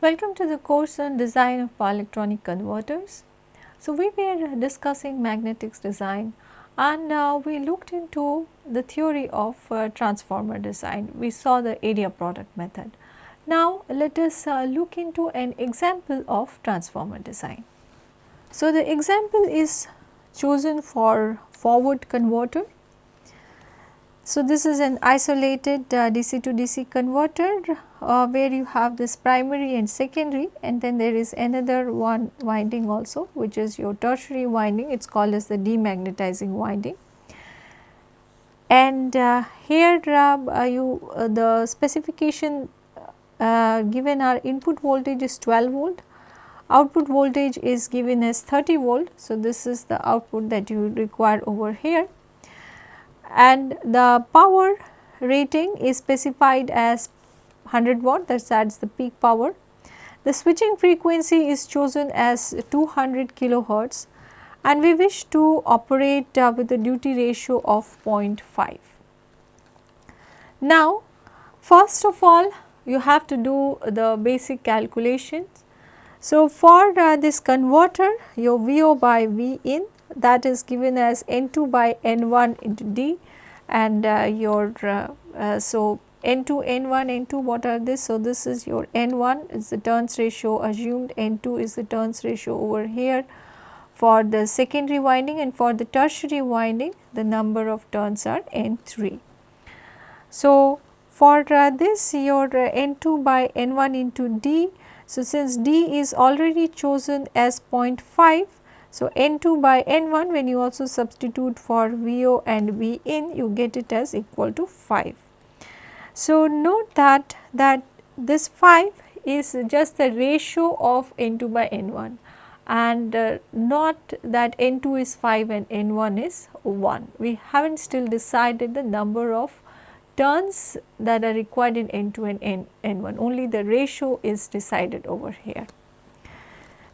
Welcome to the course on design of power electronic converters. So, we were discussing magnetics design and uh, we looked into the theory of uh, transformer design. We saw the area product method. Now, let us uh, look into an example of transformer design. So, the example is chosen for forward converter so, this is an isolated uh, DC to DC converter uh, where you have this primary and secondary and then there is another one winding also which is your tertiary winding it is called as the demagnetizing winding. And uh, here uh, you uh, the specification uh, given our input voltage is 12 volt, output voltage is given as 30 volt. So, this is the output that you require over here and the power rating is specified as 100 watt that is the peak power. The switching frequency is chosen as 200 kilohertz and we wish to operate uh, with a duty ratio of 0.5. Now first of all you have to do the basic calculations. So for uh, this converter your VO by V in that is given as N2 by N1 into D and uh, your uh, uh, so N2, N1, N2 what are this? So, this is your N1 is the turns ratio assumed, N2 is the turns ratio over here for the secondary winding and for the tertiary winding the number of turns are N3. So, for uh, this your uh, N2 by N1 into D. So, since D is already chosen as 0.5 so, N2 by N1 when you also substitute for VO and V in you get it as equal to 5. So, note that that this 5 is just the ratio of N2 by N1 and uh, not that N2 is 5 and N1 is 1. We have not still decided the number of turns that are required in N2 and N, N1 only the ratio is decided over here.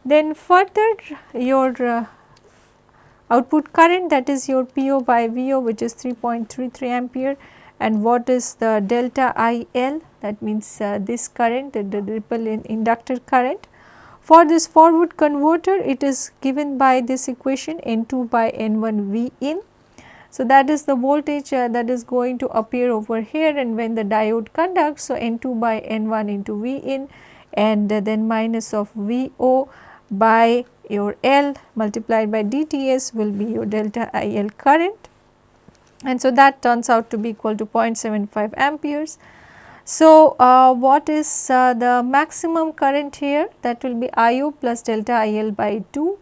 Then further your uh, output current that is your PO by VO which is 3.33 ampere and what is the delta IL that means uh, this current the, the ripple in inductor current. For this forward converter it is given by this equation N2 by N1 V in. So, that is the voltage uh, that is going to appear over here and when the diode conducts. So, N2 by N1 into V in and uh, then minus of VO by your L multiplied by dTs will be your delta IL current and so that turns out to be equal to 0.75 amperes. So, uh, what is uh, the maximum current here that will be IO plus delta IL by 2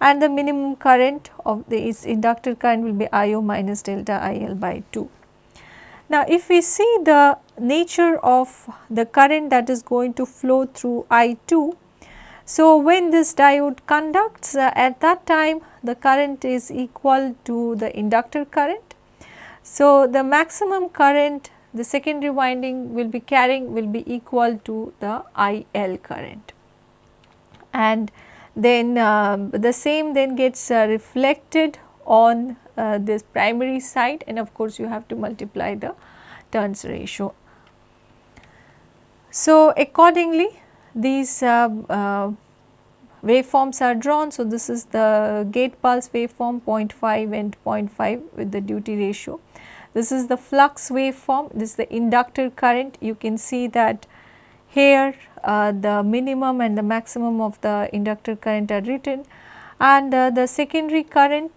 and the minimum current of the inductor current will be IO minus delta IL by 2. Now, if we see the nature of the current that is going to flow through I2 so, when this diode conducts uh, at that time the current is equal to the inductor current. So, the maximum current the secondary winding will be carrying will be equal to the IL current and then uh, the same then gets uh, reflected on uh, this primary side and of course, you have to multiply the turns ratio. So, accordingly these uh, uh, waveforms are drawn. So, this is the gate pulse waveform 0.5 and 0.5 with the duty ratio. This is the flux waveform, this is the inductor current. You can see that here uh, the minimum and the maximum of the inductor current are written and uh, the secondary current.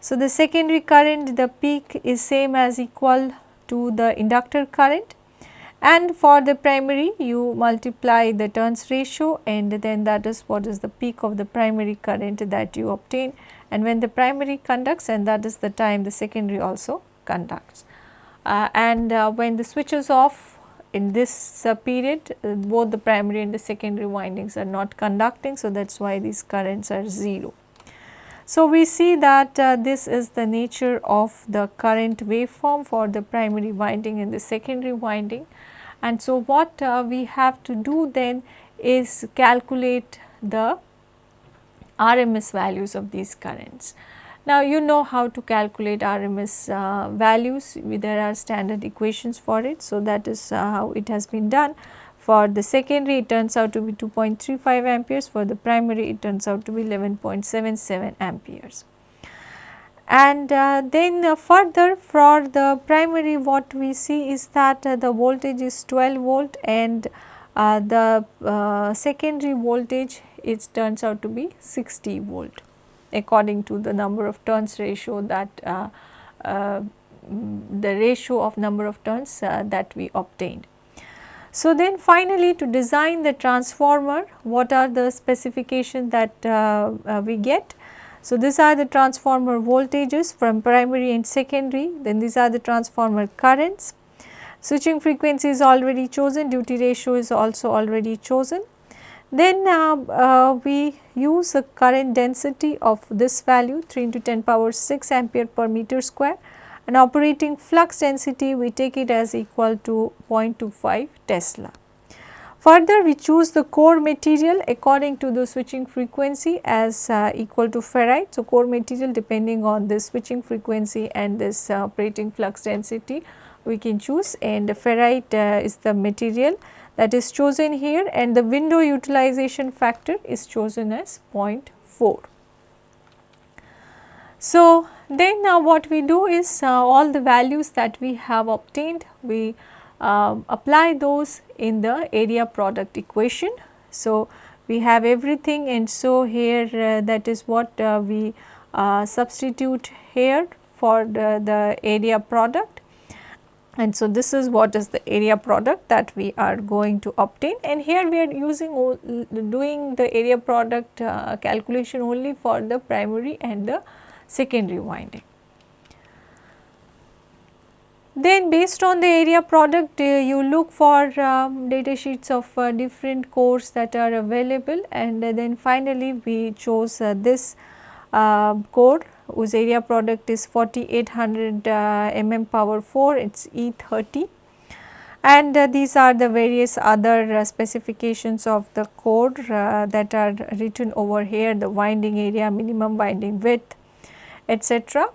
So, the secondary current the peak is same as equal to the inductor current and for the primary you multiply the turns ratio and then that is what is the peak of the primary current that you obtain and when the primary conducts and that is the time the secondary also conducts. Uh, and uh, when the switch is off in this uh, period uh, both the primary and the secondary windings are not conducting. So, that is why these currents are 0. So, we see that uh, this is the nature of the current waveform for the primary winding and the secondary winding and so, what uh, we have to do then is calculate the RMS values of these currents. Now, you know how to calculate RMS uh, values, there are standard equations for it. So, that is uh, how it has been done. For the secondary it turns out to be 2.35 amperes, for the primary it turns out to be 11.77 amperes. And uh, then uh, further for the primary what we see is that uh, the voltage is 12 volt and uh, the uh, secondary voltage it turns out to be 60 volt according to the number of turns ratio that uh, the ratio of number of turns that we obtained. So, then finally to design the transformer what are the specifications that we get so, these are the transformer voltages from primary and secondary, then these are the transformer currents. Switching frequency is already chosen, duty ratio is also already chosen. Then uh, uh, we use the current density of this value 3 into 10 power 6 ampere per meter square and operating flux density we take it as equal to 0.25 Tesla. Further we choose the core material according to the switching frequency as uh, equal to ferrite. So, core material depending on the switching frequency and this uh, operating flux density we can choose and ferrite uh, is the material that is chosen here and the window utilization factor is chosen as 0.4. So, then uh, what we do is uh, all the values that we have obtained we uh, apply those in the area product equation. So, we have everything and so here uh, that is what uh, we uh, substitute here for the, the area product and so this is what is the area product that we are going to obtain and here we are using doing the area product uh, calculation only for the primary and the secondary winding. Then based on the area product uh, you look for um, data sheets of uh, different cores that are available? And uh, then finally we chose uh, this uh, core whose area product is 4800 uh, mm power 4 it is E30 and these are the various other specifications of the core that are written over here the winding area minimum winding width etc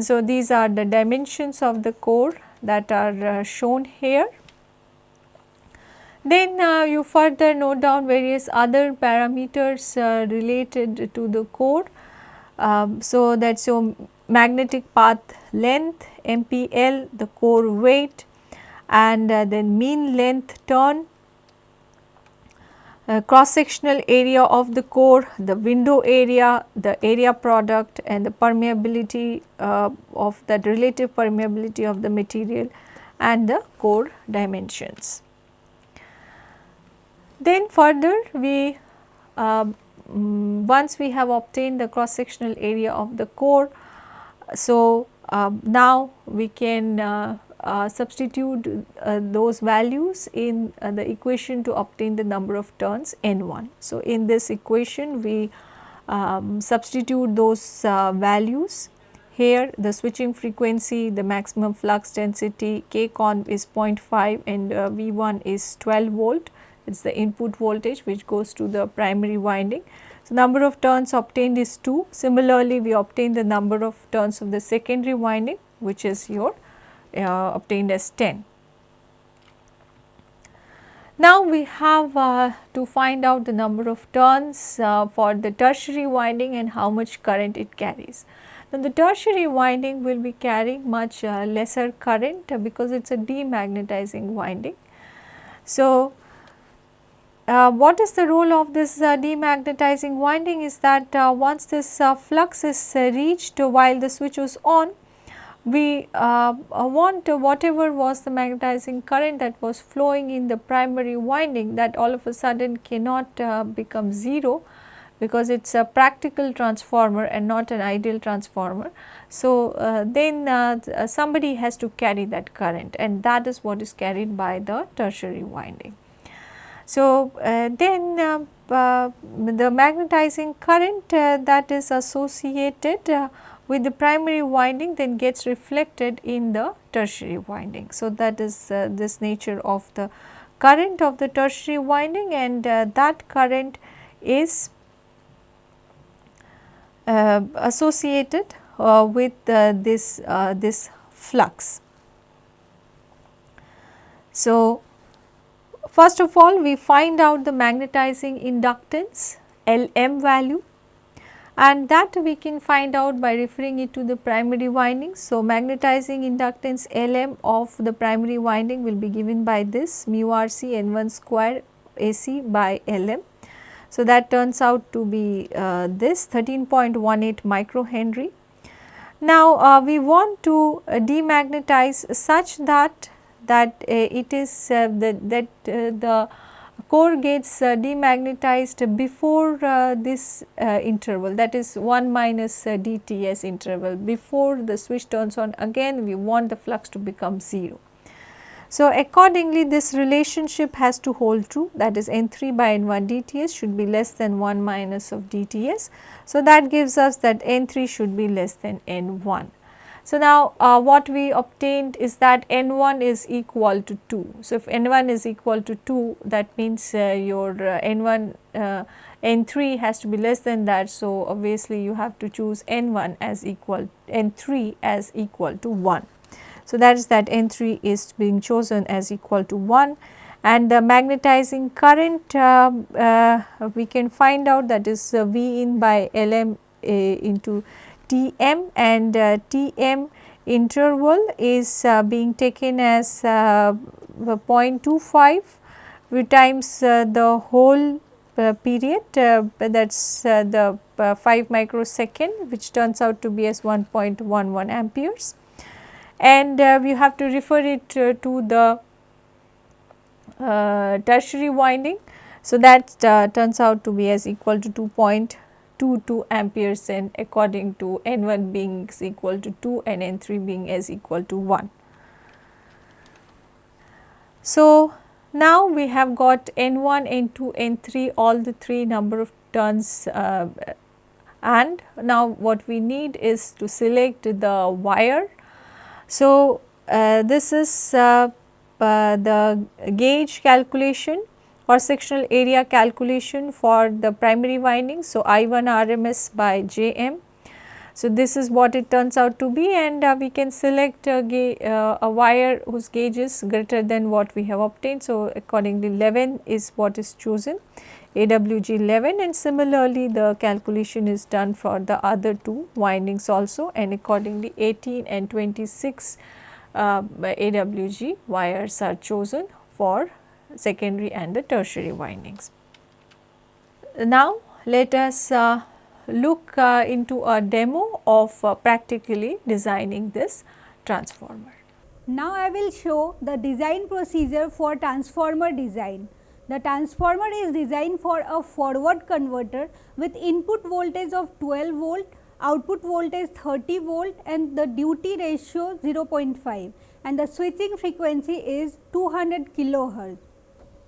so, these are the dimensions of the core that are uh, shown here. Then uh, you further note down various other parameters uh, related to the core. Um, so, that is your magnetic path length, MPL, the core weight and uh, then mean length turn uh, cross sectional area of the core, the window area, the area product and the permeability uh, of that relative permeability of the material and the core dimensions. Then further we uh, once we have obtained the cross sectional area of the core, so uh, now we can uh, substitute uh, those values in uh, the equation to obtain the number of turns n1. So, in this equation we um, substitute those uh, values here the switching frequency, the maximum flux density k con is 0.5 and uh, V1 is 12 volt it is the input voltage which goes to the primary winding. So, number of turns obtained is 2. Similarly, we obtain the number of turns of the secondary winding which is your uh, obtained as 10. Now we have uh, to find out the number of turns uh, for the tertiary winding and how much current it carries. Now the tertiary winding will be carrying much uh, lesser current uh, because it is a demagnetizing winding. So uh, what is the role of this demagnetizing winding is that once this flux is reached while the switch was on we uh, uh, want uh, whatever was the magnetizing current that was flowing in the primary winding that all of a sudden cannot uh, become 0 because it is a practical transformer and not an ideal transformer. So, uh, then uh, somebody has to carry that current and that is what is carried by the tertiary winding. So, then the magnetizing current that is associated with the primary winding then gets reflected in the tertiary winding. So, that is uh, this nature of the current of the tertiary winding and uh, that current is uh, associated uh, with uh, this uh, this flux. So, first of all we find out the magnetizing inductance Lm value and that we can find out by referring it to the primary winding. So, magnetizing inductance Lm of the primary winding will be given by this mu rc n1 square AC by Lm. So, that turns out to be uh, this 13.18 microhenry. Now, uh, we want to uh, demagnetize such that that uh, it is uh, that, that uh, the core gets uh, demagnetized before uh, this uh, interval that is 1 minus dTs interval before the switch turns on again we want the flux to become 0. So, accordingly this relationship has to hold true that is N3 by N1 dTs should be less than 1 minus of dTs. So, that gives us that N3 should be less than N1. So, now uh, what we obtained is that N1 is equal to 2. So, if N1 is equal to 2 that means uh, your uh, N1 uh, N3 has to be less than that. So, obviously you have to choose N1 as equal N3 as equal to 1. So, that is that N3 is being chosen as equal to 1 and the magnetizing current uh, uh, we can find out that is V in by Lm into Tm and uh, Tm interval is uh, being taken as uh, 0.25 times uh, the whole uh, period uh, that is the 5 microsecond which turns out to be as 1.11 amperes and we have to refer it to the tertiary winding. So, that turns out to be as equal to 2.2 2 amperes and according to n1 being equal to 2 and n3 being as equal to 1. So, now we have got n1, n2, n3 all the 3 number of turns uh, and now what we need is to select the wire. So, uh, this is uh, uh the gauge calculation or sectional area calculation for the primary winding. So, I1 RMS by Jm. So, this is what it turns out to be and uh, we can select a, uh, a, wire whose gauge is greater than what we have obtained. So, accordingly 11 is what is chosen AWG 11 and similarly the calculation is done for the other two windings also and accordingly 18 and 26 uh, AWG wires are chosen for secondary and the tertiary windings. Now, let us uh, look uh, into a demo of uh, practically designing this transformer. Now, I will show the design procedure for transformer design. The transformer is designed for a forward converter with input voltage of 12 volt, output voltage 30 volt and the duty ratio 0.5 and the switching frequency is 200 kilohertz.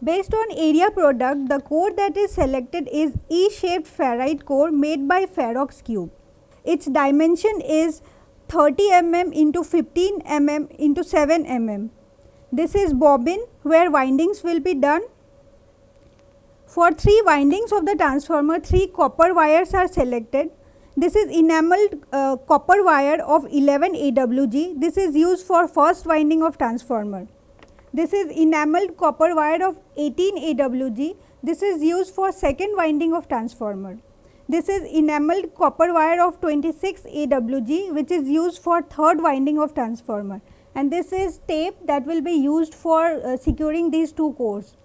Based on area product, the core that is selected is E-shaped ferrite core made by Ferroxcube. Its dimension is 30 mm into 15 mm into 7 mm. This is bobbin where windings will be done. For 3 windings of the transformer, 3 copper wires are selected. This is enameled uh, copper wire of 11 AWG. This is used for first winding of transformer. This is enameled copper wire of 18 AWG. This is used for second winding of transformer. This is enameled copper wire of 26 AWG which is used for third winding of transformer and this is tape that will be used for uh, securing these two cores.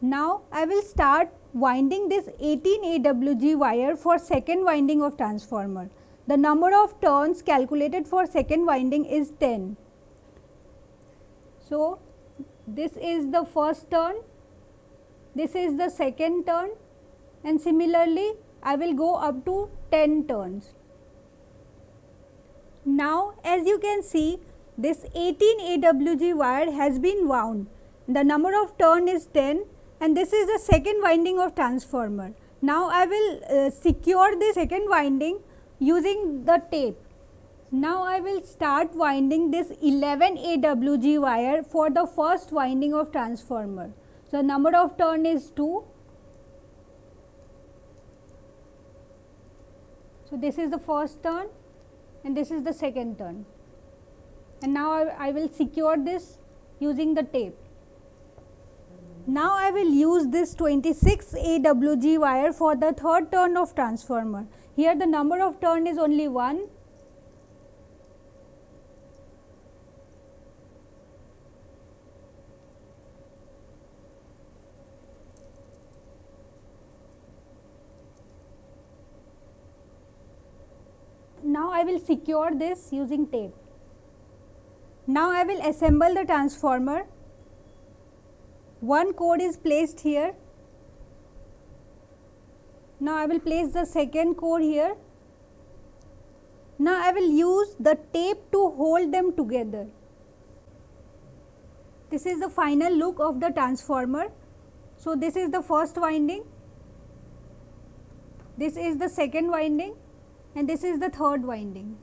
Now, I will start winding this 18 AWG wire for second winding of transformer. The number of turns calculated for second winding is 10. So, this is the first turn, this is the second turn and similarly I will go up to 10 turns. Now, as you can see this 18 AWG wire has been wound. The number of turn is 10 and this is the second winding of transformer. Now, I will uh, secure the second winding using the tape. Now, I will start winding this 11 AWG wire for the first winding of transformer. So, the number of turn is 2. So, this is the first turn and this is the second turn and now I, I will secure this using the tape. Now I will use this 26 AWG wire for the third turn of transformer. Here the number of turn is only 1 Now I will secure this using tape. Now I will assemble the transformer. One core is placed here. Now I will place the second core here. Now I will use the tape to hold them together. This is the final look of the transformer. So this is the first winding. This is the second winding and this is the third winding.